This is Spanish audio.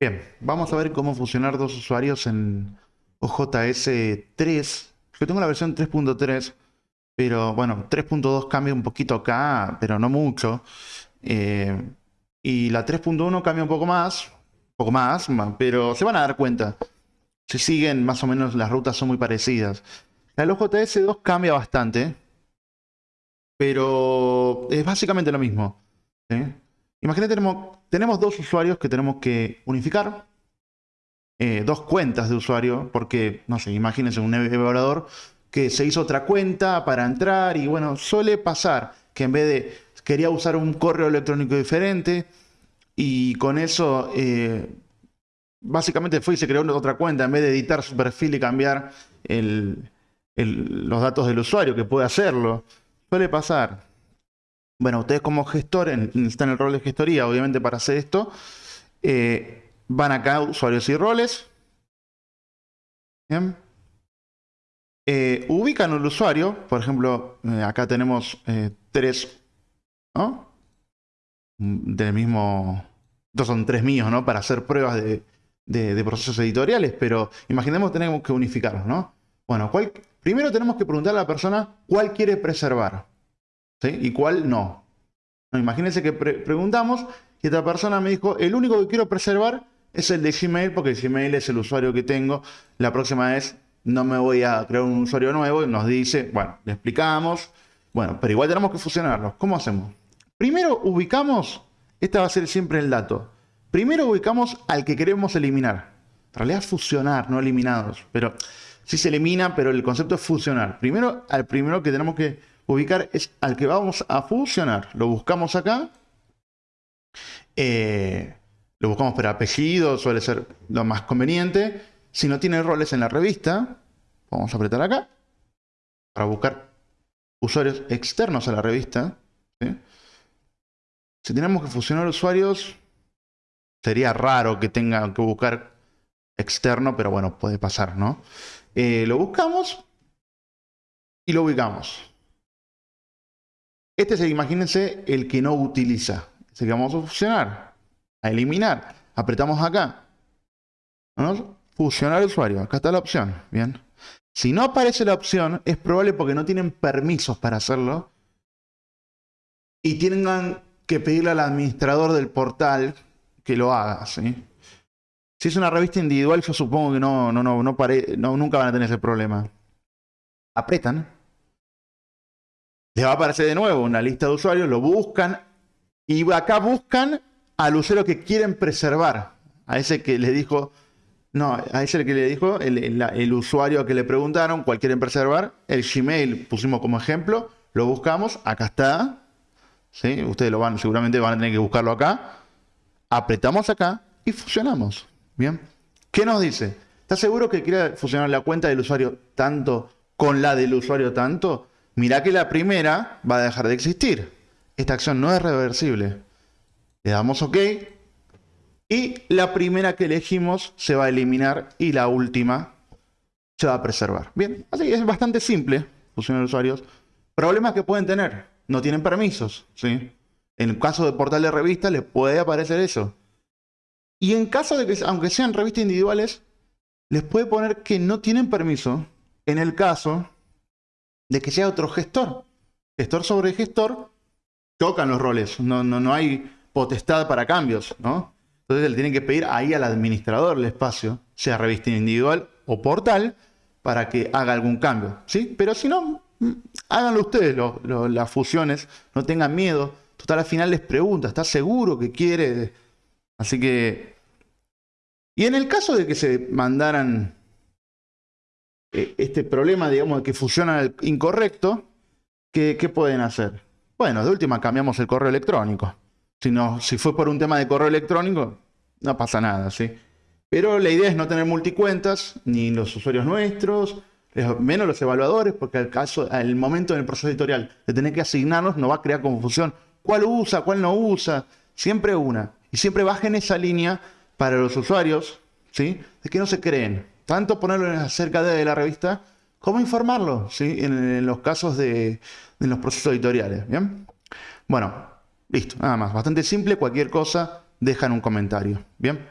Bien, vamos a ver cómo funcionar dos usuarios en OJS 3. Yo tengo la versión 3.3, pero bueno, 3.2 cambia un poquito acá, pero no mucho. Eh, y la 3.1 cambia un poco más, un poco más, pero se van a dar cuenta. Si siguen, más o menos las rutas son muy parecidas. La OJS 2 cambia bastante, pero es básicamente lo mismo. Imagínate, tenemos, tenemos dos usuarios que tenemos que unificar. Eh, dos cuentas de usuario, porque, no sé, imagínense un evaluador que se hizo otra cuenta para entrar y bueno, suele pasar que en vez de quería usar un correo electrónico diferente y con eso eh, básicamente fue y se creó otra cuenta en vez de editar su perfil y cambiar los datos del usuario, que puede hacerlo. Suele pasar. Bueno, ustedes como gestor, están en el rol de gestoría, obviamente para hacer esto, eh, van acá, usuarios y roles. Bien. Eh, ubican el usuario, por ejemplo, eh, acá tenemos tres. Del mismo, estos son tres míos, ¿no? Para hacer pruebas de, procesos editoriales, pero imaginemos que tenemos que unificarlos, ¿no? Bueno, primero tenemos que preguntar a la persona cuál quiere preservar. ¿Y cuál no? imagínense que preguntamos y esta persona me dijo, el único que quiero preservar es el de Gmail, porque Gmail es el usuario que tengo. La próxima vez no me voy a crear un usuario nuevo. Y nos dice, bueno, le explicamos. Bueno, pero igual tenemos que fusionarlos. ¿Cómo hacemos? Primero ubicamos, este va a ser siempre el dato. Primero ubicamos al que queremos eliminar. En realidad fusionar, no eliminados. Pero sí se elimina, pero el concepto es fusionar. Primero, al primero que tenemos que ubicar es al que vamos a fusionar. Lo buscamos acá. Eh, lo buscamos por apellido, suele ser lo más conveniente. Si no tiene roles en la revista, vamos a apretar acá para buscar usuarios externos a la revista. Si tenemos que fusionar usuarios, sería raro que tenga que buscar externo, pero bueno, puede pasar, ¿no? Eh, lo buscamos y lo ubicamos. Este es, imagínense, el que no utiliza. Ese que vamos a fusionar, a eliminar. Apretamos acá. ¿Vamos? Fusionar usuario. Acá está la opción. Bien. Si no aparece la opción, es probable porque no tienen permisos para hacerlo. Y tengan que pedirle al administrador del portal que lo haga. Si es una revista individual, yo supongo que no, no, no, no, no nunca van a tener ese problema. Apretan les va a aparecer de nuevo una lista de usuarios, lo buscan y acá buscan al usuario que quieren preservar. A ese que le dijo, no, a ese que le dijo, el, usuario que le preguntaron cuál quieren preservar, el Gmail pusimos como ejemplo, lo buscamos, acá está. ¿sí? Ustedes lo van, seguramente van a tener que buscarlo acá. Apretamos acá y fusionamos. Bien. ¿Qué nos dice? ¿Está seguro que quiere fusionar la cuenta del usuario tanto con la del usuario tanto? Mirá que la primera va a dejar de existir. Esta acción no es reversible. Le damos OK. Y la primera que elegimos se va a eliminar y la última se va a preservar. Bien, así es bastante simple fusionar usuarios. Problemas que pueden tener. No tienen permisos. ¿sí? En el caso de portal de revista les puede aparecer eso. Y en caso de que, aunque sean revistas individuales, les puede poner que no tienen permiso en el caso de que sea otro gestor. Gestor sobre gestor, chocan los roles, no, no, no hay potestad para cambios, ¿no? Entonces le tienen que pedir ahí al administrador el espacio, sea revista individual o portal, para que haga algún cambio, ¿sí? Pero si no, mm, háganlo ustedes las fusiones, no tengan miedo. Total, al final les pregunta, ¿está seguro que quiere? Así que... Y en el caso de que se mandaran este problema, digamos, de que funciona el incorrecto, ¿qué, pueden hacer? Bueno, de última cambiamos el correo electrónico. Si, no, si fue por un tema de correo electrónico, no pasa nada, ¿sí? Pero la idea es no tener multicuentas, ni los usuarios nuestros, menos los evaluadores, porque al caso, al momento en el proceso editorial de tener que asignarnos, nos va a crear confusión. ¿Cuál usa? ¿Cuál no usa? Siempre una. Y siempre bajen esa línea para los usuarios, ¿sí? De que no se creen tanto ponerlo acerca de la revista como informarlo ¿sí? en, los casos de, los procesos editoriales. ¿bien? Bueno, listo, nada más. Bastante simple, cualquier cosa, dejan un comentario. ¿Bien?